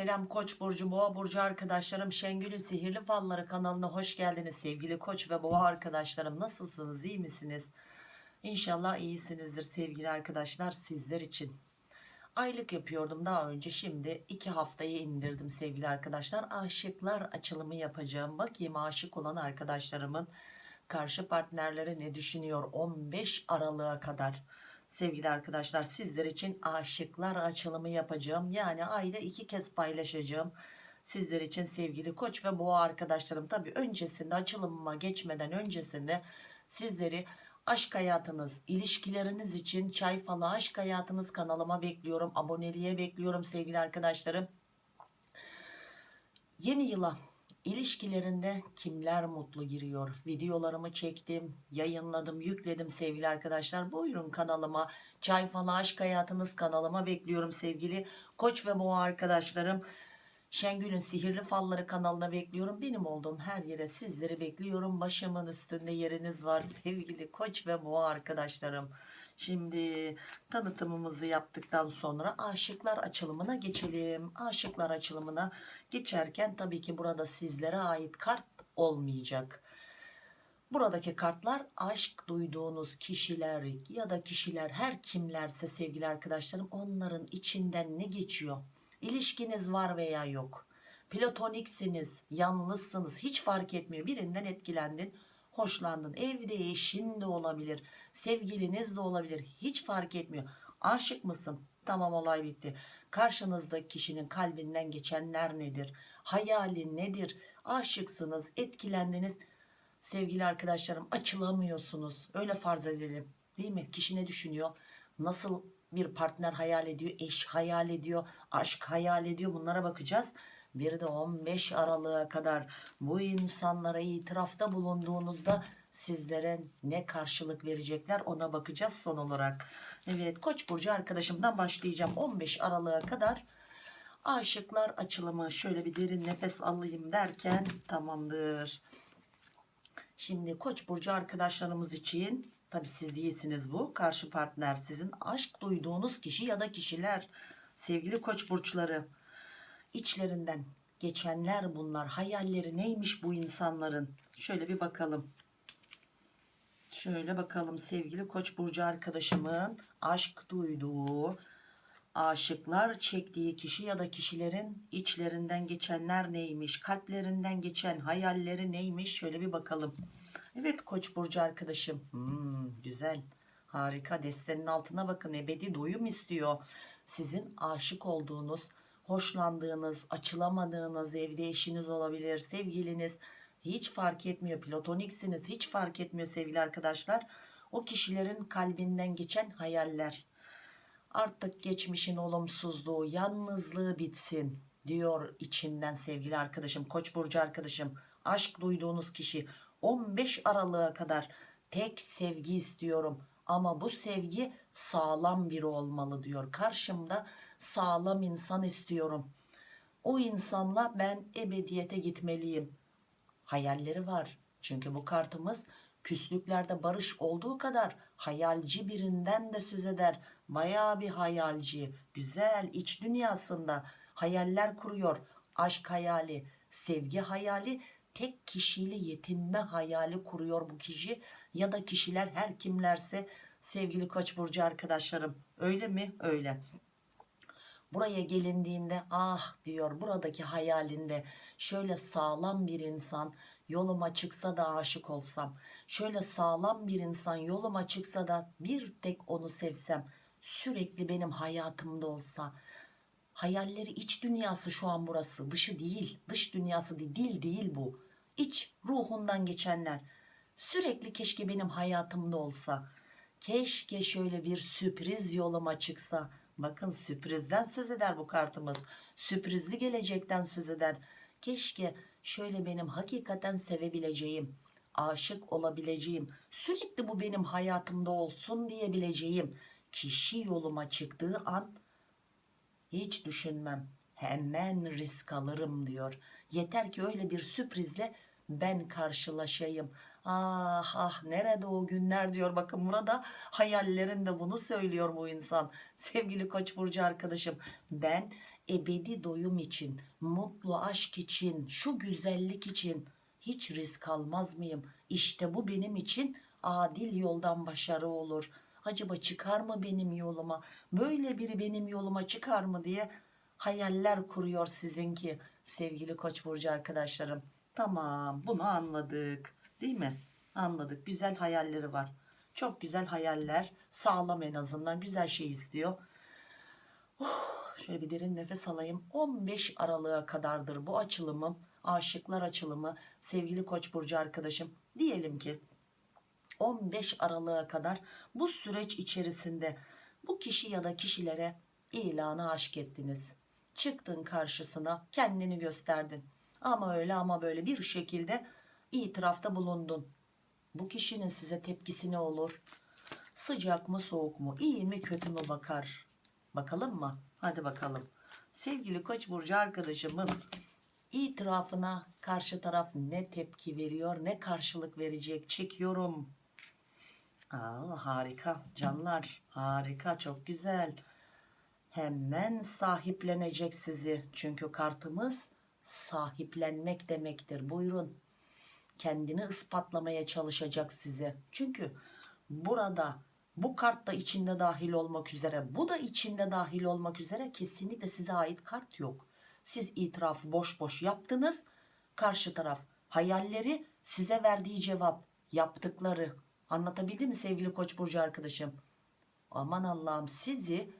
Selam Koç burcu, Boğa burcu arkadaşlarım. Şengül'ün Sihirli Falları kanalına hoş geldiniz sevgili Koç ve Boğa arkadaşlarım. Nasılsınız? iyi misiniz? İnşallah iyisinizdir sevgili arkadaşlar sizler için. Aylık yapıyordum daha önce şimdi iki haftayı indirdim sevgili arkadaşlar. Aşıklar açılımı yapacağım. Bakayım aşık olan arkadaşlarımın karşı partnerleri ne düşünüyor 15 Aralık'a kadar. Sevgili arkadaşlar sizler için aşıklar açılımı yapacağım. Yani ayda iki kez paylaşacağım. Sizler için sevgili koç ve boğa arkadaşlarım. Tabi öncesinde açılımıma geçmeden öncesinde sizleri aşk hayatınız, ilişkileriniz için çay falı aşk hayatınız kanalıma bekliyorum. Aboneliğe bekliyorum sevgili arkadaşlarım. Yeni yıla ilişkilerinde kimler mutlu giriyor? Videolarımı çektim, yayınladım, yükledim sevgili arkadaşlar. Buyurun kanalıma. Çay falı aşk hayatınız kanalıma bekliyorum sevgili koç ve boğa arkadaşlarım. Şengül'ün Sihirli Falları kanalına bekliyorum. Benim olduğum her yere sizleri bekliyorum. Başımın üstünde yeriniz var sevgili koç ve boğa arkadaşlarım. Şimdi tanıtımımızı yaptıktan sonra aşıklar açılımına geçelim. Aşıklar açılımına geçerken tabii ki burada sizlere ait kart olmayacak. Buradaki kartlar aşk duyduğunuz kişiler ya da kişiler her kimlerse sevgili arkadaşlarım onların içinden ne geçiyor? İlişkiniz var veya yok. Platoniksiniz, yalnızsınız hiç fark etmiyor. Birinden etkilendin, hoşlandın. Evde eşin de olabilir, sevgiliniz de olabilir. Hiç fark etmiyor. Aşık mısın? Tamam olay bitti. Karşınızdaki kişinin kalbinden geçenler nedir? Hayali nedir? Aşıksınız, etkilendiniz. Sevgili arkadaşlarım açılamıyorsunuz. Öyle farz edelim. Değil mi? Kişi ne düşünüyor? Nasıl bir partner hayal ediyor? Eş hayal ediyor? Aşk hayal ediyor? Bunlara bakacağız. Bir de 15 Aralık'a kadar bu insanlara itirafta bulunduğunuzda sizlere ne karşılık verecekler ona bakacağız son olarak. Evet Koç burcu arkadaşımdan başlayacağım 15 Aralık'a kadar aşıklar açılımı şöyle bir derin nefes alayım derken tamamdır. Şimdi Koç burcu arkadaşlarımız için tabi siz değilsiniz bu karşı partner sizin aşk duyduğunuz kişi ya da kişiler sevgili Koç burçları içlerinden geçenler bunlar. Hayalleri neymiş bu insanların? Şöyle bir bakalım. Şöyle bakalım sevgili koç burcu arkadaşımın aşk duyduğu aşıklar çektiği kişi ya da kişilerin içlerinden geçenler neymiş kalplerinden geçen hayalleri neymiş? Şöyle bir bakalım. Evet koç burcu arkadaşım. Hmm, güzel. Harika. Destenin altına bakın. Ebedi doyum istiyor. Sizin aşık olduğunuz hoşlandığınız, açılamadığınız evde eşiniz olabilir, sevgiliniz hiç fark etmiyor. Platoniksiniz hiç fark etmiyor sevgili arkadaşlar. O kişilerin kalbinden geçen hayaller. Artık geçmişin olumsuzluğu, yalnızlığı bitsin diyor içinden sevgili arkadaşım, Koç burcu arkadaşım. Aşk duyduğunuz kişi 15 Aralık'a kadar tek sevgi istiyorum ama bu sevgi sağlam biri olmalı diyor. Karşımda sağlam insan istiyorum. O insanla ben ebediyete gitmeliyim. Hayalleri var. Çünkü bu kartımız küslüklerde barış olduğu kadar hayalci birinden de söz eder. Bayağı bir hayalci, güzel iç dünyasında hayaller kuruyor. Aşk hayali, sevgi hayali, tek kişiyle yetinme hayali kuruyor bu kişi ya da kişiler her kimlerse sevgili Koç burcu arkadaşlarım. Öyle mi? Öyle. Buraya gelindiğinde ah diyor buradaki hayalinde şöyle sağlam bir insan yoluma çıksa da aşık olsam. Şöyle sağlam bir insan yoluma çıksa da bir tek onu sevsem. Sürekli benim hayatımda olsa. Hayalleri iç dünyası şu an burası. Dışı değil. Dış dünyası değil. Dil değil bu. İç ruhundan geçenler. Sürekli keşke benim hayatımda olsa. Keşke şöyle bir sürpriz yoluma çıksa Bakın sürprizden söz eder bu kartımız. Sürprizli gelecekten söz eder. Keşke şöyle benim hakikaten sevebileceğim, aşık olabileceğim, sürekli bu benim hayatımda olsun diyebileceğim kişi yoluma çıktığı an hiç düşünmem. Hemen risk alırım diyor. Yeter ki öyle bir sürprizle ben karşılaşayım. Ah ah nerede o günler diyor. Bakın burada hayallerinde bunu söylüyor bu insan. Sevgili Koç burcu arkadaşım ben ebedi doyum için, mutlu aşk için, şu güzellik için hiç risk almaz mıyım? İşte bu benim için adil yoldan başarı olur. Acaba çıkar mı benim yoluma? Böyle biri benim yoluma çıkar mı diye hayaller kuruyor sizinki sevgili Koç burcu arkadaşlarım. Tamam, bunu anladık. Değil mi? Anladık. Güzel hayalleri var. Çok güzel hayaller. Sağlam en azından. Güzel şey istiyor. Oh, şöyle bir derin nefes alayım. 15 Aralık'a kadardır bu açılımım. Aşıklar açılımı. Sevgili Koç burcu arkadaşım. Diyelim ki 15 Aralık'a kadar bu süreç içerisinde bu kişi ya da kişilere ilanı aşk ettiniz. Çıktın karşısına kendini gösterdin. Ama öyle ama böyle bir şekilde itirafta bulundun. Bu kişinin size tepkisi ne olur? Sıcak mı soğuk mu? İyi mi kötü mü bakar? Bakalım mı? Hadi bakalım. Sevgili Koç burcu arkadaşımın itirafına karşı taraf ne tepki veriyor, ne karşılık verecek? Çekiyorum. Aa, harika canlar harika çok güzel hemen sahiplenecek sizi çünkü kartımız sahiplenmek demektir buyurun kendini ispatlamaya çalışacak size çünkü burada bu kart da içinde dahil olmak üzere bu da içinde dahil olmak üzere kesinlikle size ait kart yok siz itirafı boş boş yaptınız karşı taraf hayalleri size verdiği cevap yaptıkları Anlatabildim mi sevgili Koç burcu arkadaşım? Aman Allah'ım sizi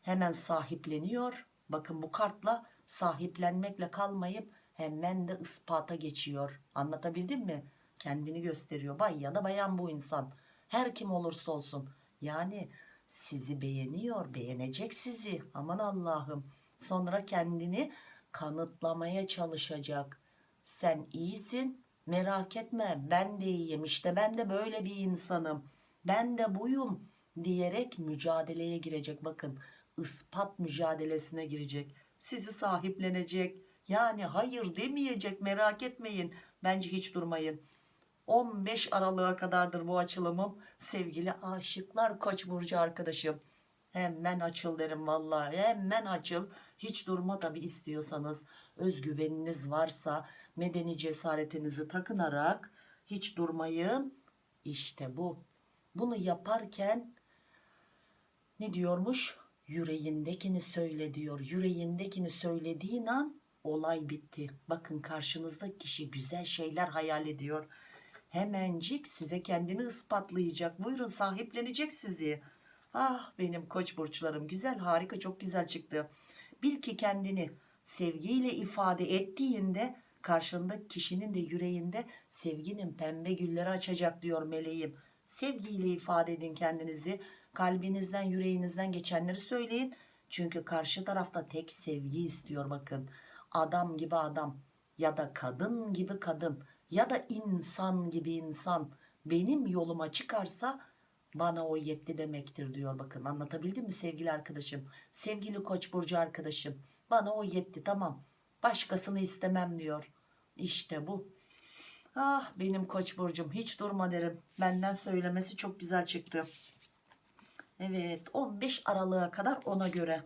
hemen sahipleniyor. Bakın bu kartla sahiplenmekle kalmayıp hemen de ispata geçiyor. Anlatabildim mi? Kendini gösteriyor. Bay ya da bayan bu insan. Her kim olursa olsun. Yani sizi beğeniyor, beğenecek sizi. Aman Allah'ım. Sonra kendini kanıtlamaya çalışacak. Sen iyisin, merak etme ben de iyiyim işte ben de böyle bir insanım ben de buyum diyerek mücadeleye girecek bakın ispat mücadelesine girecek sizi sahiplenecek yani hayır demeyecek merak etmeyin. Bence hiç durmayın. 15 Aralık'a kadardır bu açılımım. Sevgili aşıklar koç burcu arkadaşım. Hemen açıl derim vallahi hemen açıl. Hiç durma tabi istiyorsanız. Özgüveniniz varsa medeni cesaretinizi takınarak hiç durmayın. İşte bu. Bunu yaparken ne diyormuş? Yüreğindekini söyle diyor. Yüreğindekini söylediğin an olay bitti. Bakın karşınızdaki kişi güzel şeyler hayal ediyor. Hemencik size kendini ispatlayacak. Buyurun sahiplenecek sizi. Ah benim koç burçlarım güzel harika çok güzel çıktı. Bil ki kendini sevgiyle ifade ettiğinde karşındaki kişinin de yüreğinde sevginin pembe gülleri açacak diyor meleğim. Sevgiyle ifade edin kendinizi. Kalbinizden yüreğinizden geçenleri söyleyin. Çünkü karşı tarafta tek sevgi istiyor bakın adam gibi adam ya da kadın gibi kadın ya da insan gibi insan benim yoluma çıkarsa bana o yetti demektir diyor. Bakın anlatabildim mi sevgili arkadaşım? Sevgili koç burcu arkadaşım bana o yetti tamam. Başkasını istemem diyor. İşte bu. Ah benim koç burcum hiç durma derim. Benden söylemesi çok güzel çıktı. Evet 15 Aralık'a kadar ona göre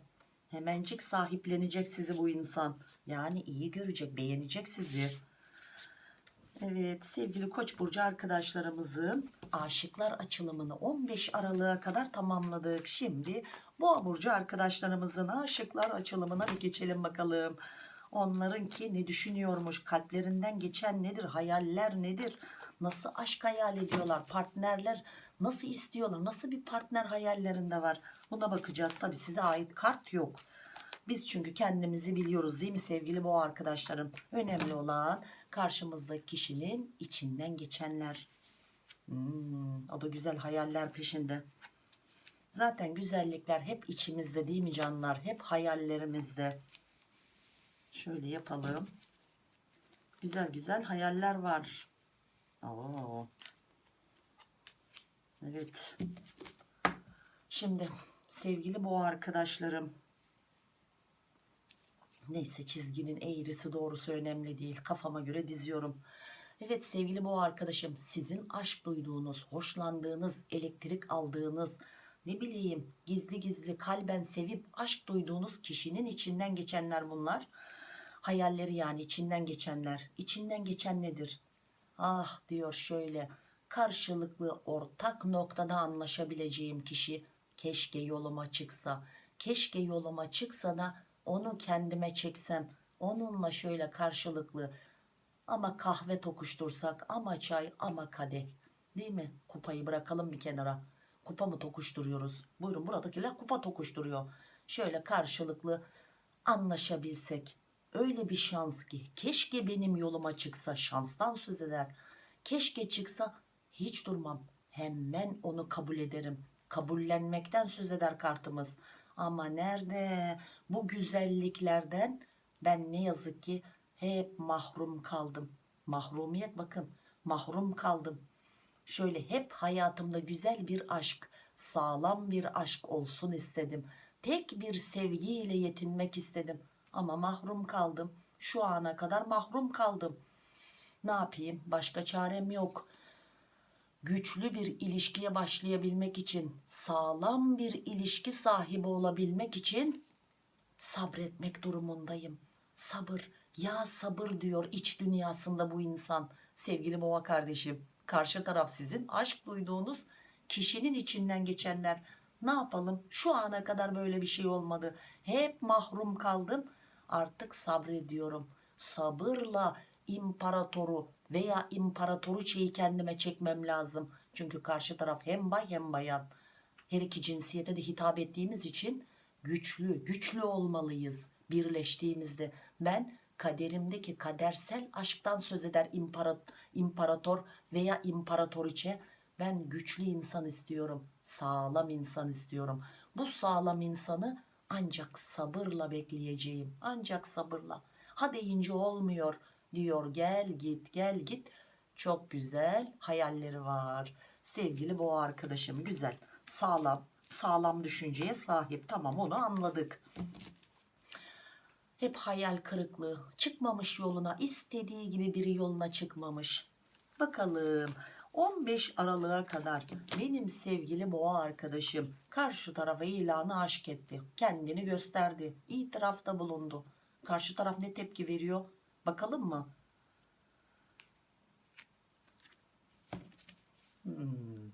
hemencik sahiplenecek sizi bu insan yani iyi görecek beğenecek sizi Evet sevgili Koç burcu arkadaşlarımızın aşıklar açılımını 15 Aralık'a kadar tamamladık. Şimdi Boğa burcu arkadaşlarımızın aşıklar açılımına bir geçelim bakalım. Onlarınki ne düşünüyormuş? Kalplerinden geçen nedir? Hayaller nedir? Nasıl aşk hayal ediyorlar? Partnerler nasıl istiyorlar? Nasıl bir partner hayallerinde var? Buna bakacağız. Tabi size ait kart yok. Biz çünkü kendimizi biliyoruz değil mi sevgili boğa arkadaşlarım? Önemli olan karşımızdaki kişinin içinden geçenler. Hmm, o da güzel hayaller peşinde. Zaten güzellikler hep içimizde değil mi canlar? Hep hayallerimizde. Şöyle yapalım. Güzel güzel hayaller var. Oo. Evet. Şimdi sevgili boğa arkadaşlarım Neyse çizginin eğrisi doğrusu önemli değil. Kafama göre diziyorum. Evet sevgili bu arkadaşım sizin aşk duyduğunuz, hoşlandığınız, elektrik aldığınız ne bileyim gizli gizli kalben sevip aşk duyduğunuz kişinin içinden geçenler bunlar. Hayalleri yani içinden geçenler. İçinden geçen nedir? Ah diyor şöyle karşılıklı ortak noktada anlaşabileceğim kişi keşke yoluma çıksa. Keşke yoluma çıksa da onu kendime çeksem. Onunla şöyle karşılıklı ama kahve tokuştursak ama çay ama kadeh. Değil mi? Kupayı bırakalım bir kenara. Kupa mı tokuşturuyoruz? Buyurun buradakiler kupa tokuşturuyor. Şöyle karşılıklı anlaşabilsek. Öyle bir şans ki keşke benim yoluma çıksa şanstan söz eder. Keşke çıksa hiç durmam. Hemen onu kabul ederim. Kabullenmekten söz eder kartımız. Ama nerede bu güzelliklerden ben ne yazık ki hep mahrum kaldım. Mahrumiyet bakın mahrum kaldım. Şöyle hep hayatımda güzel bir aşk, sağlam bir aşk olsun istedim. Tek bir sevgiyle yetinmek istedim. Ama mahrum kaldım. Şu ana kadar mahrum kaldım. Ne yapayım? Başka çarem yok. Güçlü bir ilişkiye başlayabilmek için, sağlam bir ilişki sahibi olabilmek için sabretmek durumundayım. Sabır, ya sabır diyor iç dünyasında bu insan. Sevgili boğa kardeşim, karşı taraf sizin aşk duyduğunuz kişinin içinden geçenler. Ne yapalım? Şu ana kadar böyle bir şey olmadı. Hep mahrum kaldım. Artık sabrediyorum. Sabırla imparatoru veya imparatoruçeyi kendime çekmem lazım. Çünkü karşı taraf hem bay hem bayan. Her iki cinsiyete de hitap ettiğimiz için güçlü, güçlü olmalıyız birleştiğimizde. Ben kaderimdeki kadersel aşktan söz eder imparator, imparator veya imparatoriçe. Ben güçlü insan istiyorum, sağlam insan istiyorum. Bu sağlam insanı ancak sabırla bekleyeceğim. Ancak sabırla. Ha deyince olmuyor diyor gel git gel git. Çok güzel hayalleri var. Sevgili boğa arkadaşım güzel. Sağlam, sağlam düşünceye sahip. Tamam onu anladık. Hep hayal kırıklığı. Çıkmamış yoluna, istediği gibi biri yoluna çıkmamış. Bakalım 15 Aralık'a kadar benim sevgili boğa arkadaşım karşı tarafa ilanı aşk etti. Kendini gösterdi. İtirafta bulundu. Karşı taraf ne tepki veriyor? Bakalım mı? Hmm.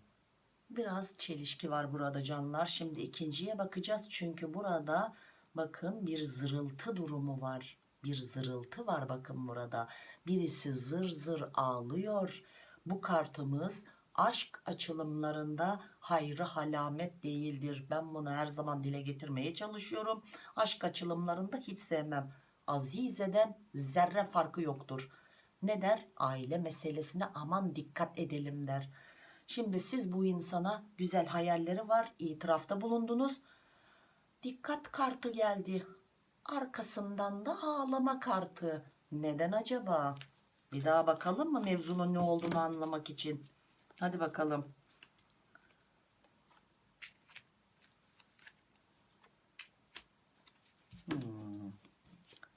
Biraz çelişki var burada canlar. Şimdi ikinciye bakacağız. Çünkü burada bakın bir zırıltı durumu var. Bir zırıltı var bakın burada. Birisi zır zır ağlıyor. Bu kartımız aşk açılımlarında hayrı halamet değildir. Ben bunu her zaman dile getirmeye çalışıyorum. Aşk açılımlarında hiç sevmem. Azizeden zerre farkı yoktur. Ne der? Aile meselesine aman dikkat edelim der. Şimdi siz bu insana güzel hayalleri var, itirafta bulundunuz. Dikkat kartı geldi. Arkasından da ağlama kartı. Neden acaba? Bir daha bakalım mı mevzunun ne olduğunu anlamak için? Hadi bakalım.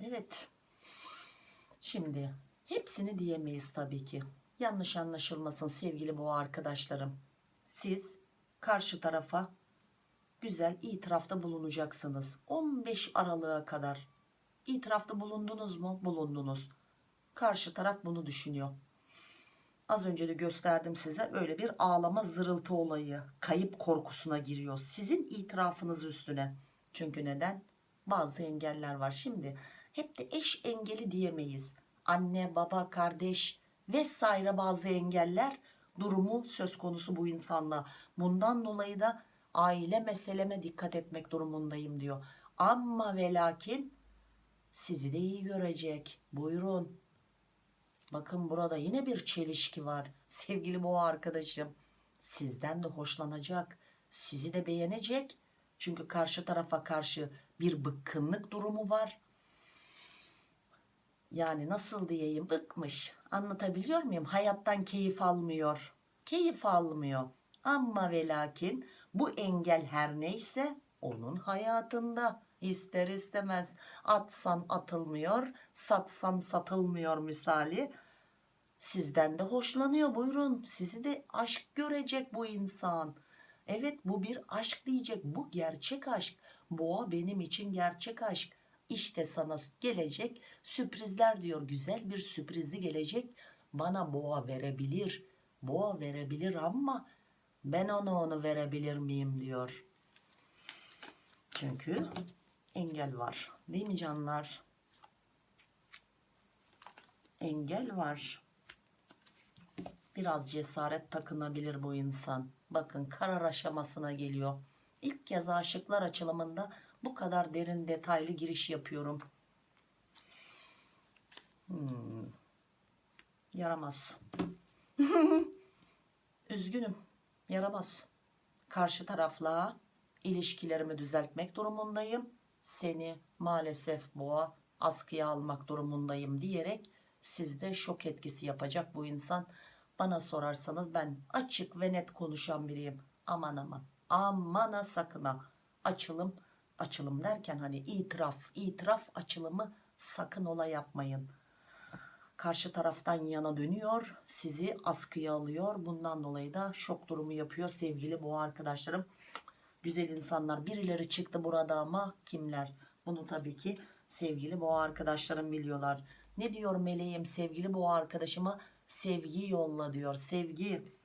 Evet. Şimdi hepsini diyemeyiz tabii ki. Yanlış anlaşılmasın sevgili boğa arkadaşlarım. Siz karşı tarafa güzel itirafta bulunacaksınız. 15 Aralık'a kadar. İtirafta bulundunuz mu? Bulundunuz. Karşı taraf bunu düşünüyor. Az önce de gösterdim size öyle bir ağlama zırıltı olayı. Kayıp korkusuna giriyor. Sizin itirafınız üstüne. Çünkü neden? Bazı engeller var. Şimdi hep de eş engeli diyemeyiz. Anne, baba, kardeş vesaire bazı engeller durumu söz konusu bu insanla. Bundan dolayı da aile meseleme dikkat etmek durumundayım diyor. Ama ve lakin sizi de iyi görecek. Buyurun. Bakın burada yine bir çelişki var. Sevgili boğa arkadaşım sizden de hoşlanacak. Sizi de beğenecek. Çünkü karşı tarafa karşı bir bıkkınlık durumu var. Yani nasıl diyeyim bıkmış. Anlatabiliyor muyum? Hayattan keyif almıyor. Keyif almıyor. Ama ve lakin bu engel her neyse onun hayatında ister istemez atsan atılmıyor satsan satılmıyor misali sizden de hoşlanıyor buyurun sizi de aşk görecek bu insan Evet bu bir aşk diyecek. Bu gerçek aşk. Boğa benim için gerçek aşk. İşte sana gelecek sürprizler diyor. Güzel bir sürprizi gelecek. Bana boğa verebilir. Boğa verebilir ama ben ona onu verebilir miyim diyor. Çünkü engel var. Değil mi canlar? Engel var. Biraz cesaret takınabilir bu insan. Bakın karar aşamasına geliyor. İlk kez aşıklar açılımında bu kadar derin detaylı giriş yapıyorum. Hmm. Yaramaz. Üzgünüm. Yaramaz. Karşı tarafla ilişkilerimi düzeltmek durumundayım. Seni maalesef boğa askıya almak durumundayım diyerek sizde şok etkisi yapacak bu insan. Bana sorarsanız ben açık ve net konuşan biriyim. Aman aman amana sakına açılım açılım derken hani itiraf itiraf açılımı sakın ola yapmayın. Karşı taraftan yana dönüyor sizi askıya alıyor bundan dolayı da şok durumu yapıyor sevgili boğa arkadaşlarım. Güzel insanlar birileri çıktı burada ama kimler? Bunu tabii ki sevgili boğa arkadaşlarım biliyorlar. Ne diyor meleğim sevgili boğa arkadaşıma? Sevgi yolla diyor. Sevgi.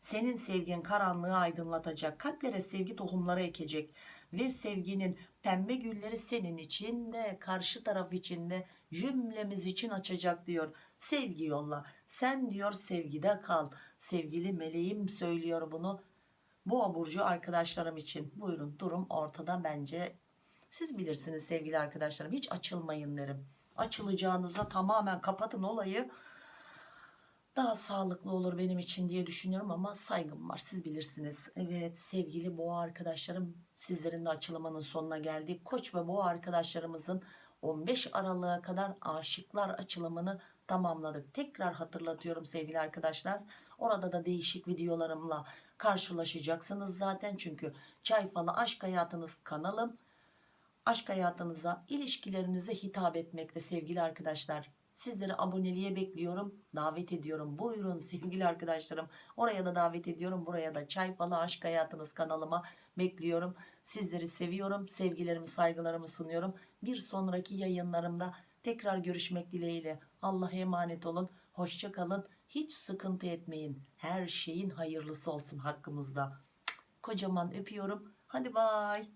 Senin sevgin karanlığı aydınlatacak. Kalplere sevgi tohumları ekecek. Ve sevginin pembe gülleri senin için de karşı taraf için de cümlemiz için açacak diyor. Sevgi yolla. Sen diyor sevgide kal. Sevgili meleğim söylüyor bunu. Boğa burcu arkadaşlarım için. Buyurun durum ortada bence. Siz bilirsiniz sevgili arkadaşlarım. Hiç açılmayın derim. Açılacağınıza tamamen kapatın olayı. Daha sağlıklı olur benim için diye düşünüyorum ama saygım var. Siz bilirsiniz. Evet sevgili boğa arkadaşlarım sizlerin de açılımının sonuna geldik. Koç ve boğa arkadaşlarımızın 15 Aralık'a kadar aşıklar açılımını tamamladık. Tekrar hatırlatıyorum sevgili arkadaşlar. Orada da değişik videolarımla karşılaşacaksınız zaten. Çünkü Çay Falı Aşk Hayatınız kanalım. Aşk hayatınıza, ilişkilerinize hitap etmekte sevgili arkadaşlar. Sizleri aboneliğe bekliyorum. Davet ediyorum. Buyurun sevgili arkadaşlarım. Oraya da davet ediyorum. Buraya da Çay Falı Aşk Hayatınız kanalıma bekliyorum. Sizleri seviyorum. Sevgilerimi, saygılarımı sunuyorum. Bir sonraki yayınlarımda tekrar görüşmek dileğiyle. Allah'a emanet olun. Hoşça kalın. Hiç sıkıntı etmeyin. Her şeyin hayırlısı olsun hakkımızda. Kocaman öpüyorum. Hadi bay.